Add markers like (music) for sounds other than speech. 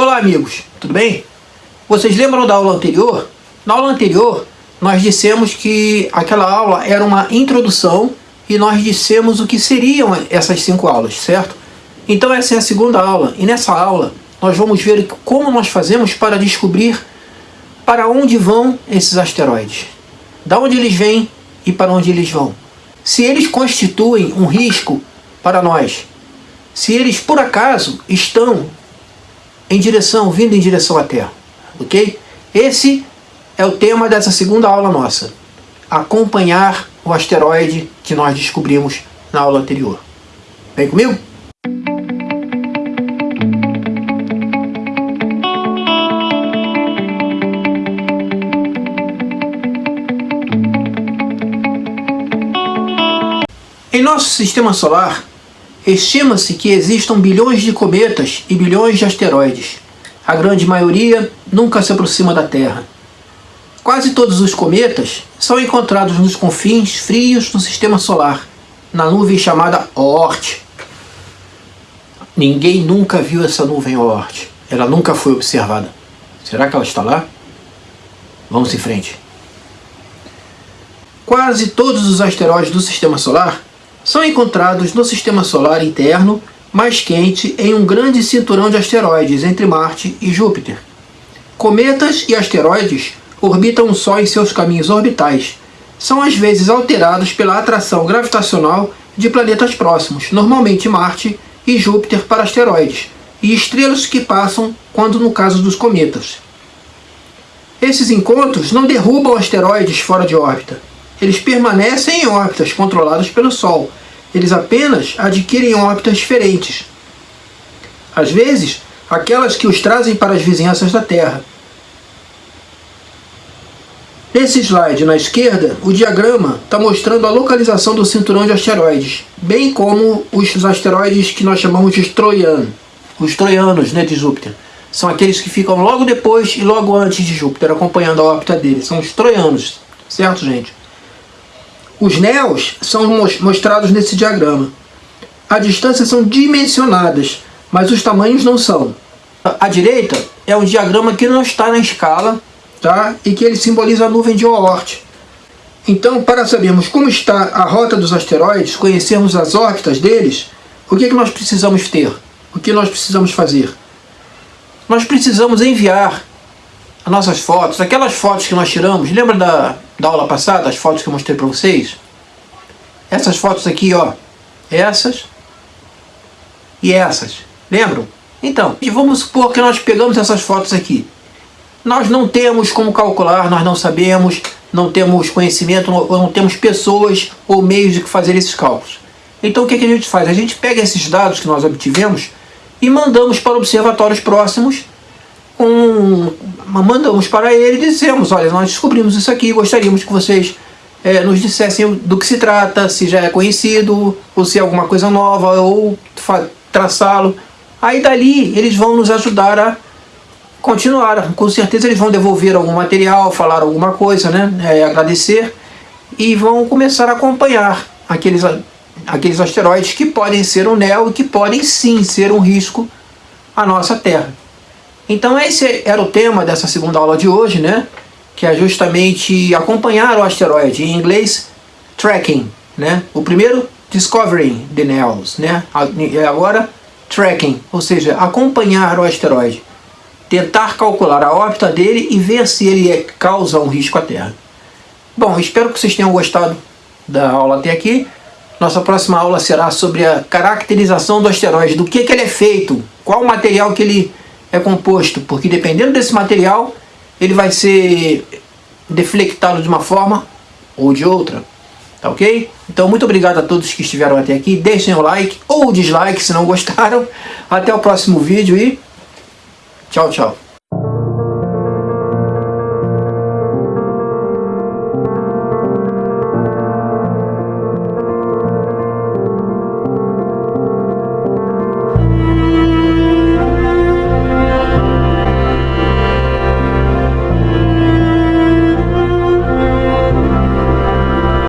Olá amigos, tudo bem? Vocês lembram da aula anterior? Na aula anterior nós dissemos que aquela aula era uma introdução e nós dissemos o que seriam essas cinco aulas, certo? Então essa é a segunda aula e nessa aula nós vamos ver como nós fazemos para descobrir para onde vão esses asteroides. Da onde eles vêm e para onde eles vão. Se eles constituem um risco para nós. Se eles por acaso estão em direção, vindo em direção à Terra. Ok? Esse é o tema dessa segunda aula nossa. Acompanhar o asteroide que nós descobrimos na aula anterior. Vem comigo? Em nosso sistema solar, Estima-se que existam bilhões de cometas e bilhões de asteroides. A grande maioria nunca se aproxima da Terra. Quase todos os cometas são encontrados nos confins frios do sistema solar, na nuvem chamada Oort. Ninguém nunca viu essa nuvem Oort. Ela nunca foi observada. Será que ela está lá? Vamos em frente. Quase todos os asteroides do sistema solar são encontrados no sistema solar interno mais quente em um grande cinturão de asteroides entre Marte e Júpiter. Cometas e asteroides orbitam o Sol em seus caminhos orbitais. São às vezes alterados pela atração gravitacional de planetas próximos, normalmente Marte e Júpiter para asteroides, e estrelas que passam quando no caso dos cometas. Esses encontros não derrubam asteroides fora de órbita. Eles permanecem em órbitas controladas pelo Sol, eles apenas adquirem órbitas diferentes. Às vezes, aquelas que os trazem para as vizinhanças da Terra. Nesse slide na esquerda, o diagrama está mostrando a localização do cinturão de asteroides, bem como os asteroides que nós chamamos de troianos, os troianos né, de Júpiter. São aqueles que ficam logo depois e logo antes de Júpiter, acompanhando a órbita dele. São os troianos, certo, gente? Os néos são mostrados nesse diagrama. A distância são dimensionadas, mas os tamanhos não são. À direita é um diagrama que não está na escala tá? e que ele simboliza a nuvem de Oort. Então, para sabermos como está a rota dos asteroides, conhecermos as órbitas deles, o que, é que nós precisamos ter? O que nós precisamos fazer? Nós precisamos enviar as nossas fotos, aquelas fotos que nós tiramos, lembra da, da aula passada, as fotos que eu mostrei para vocês? Essas fotos aqui, ó, essas e essas, lembram? Então, vamos supor que nós pegamos essas fotos aqui. Nós não temos como calcular, nós não sabemos, não temos conhecimento, não, não temos pessoas ou meios de fazer esses cálculos. Então o que, que a gente faz? A gente pega esses dados que nós obtivemos e mandamos para observatórios próximos um, mandamos para ele e dizemos, olha, nós descobrimos isso aqui, gostaríamos que vocês é, nos dissessem do que se trata, se já é conhecido, ou se é alguma coisa nova, ou traçá-lo. Aí dali eles vão nos ajudar a continuar. Com certeza eles vão devolver algum material, falar alguma coisa, né? É, agradecer, e vão começar a acompanhar aqueles, aqueles asteroides que podem ser um NEO e que podem sim ser um risco à nossa Terra. Então esse era o tema dessa segunda aula de hoje, né? Que é justamente acompanhar o asteroide, em inglês, tracking, né? O primeiro, discovering the nails, né? Agora, tracking, ou seja, acompanhar o asteroide. Tentar calcular a órbita dele e ver se ele é, causa um risco à Terra. Bom, espero que vocês tenham gostado da aula até aqui. Nossa próxima aula será sobre a caracterização do asteroide, do que, que ele é feito, qual o material que ele é composto, porque dependendo desse material, ele vai ser deflectado de uma forma ou de outra. Tá ok? Então muito obrigado a todos que estiveram até aqui. Deixem o like ou o dislike se não (laughs) gostaram. Até o próximo vídeo e tchau, tchau.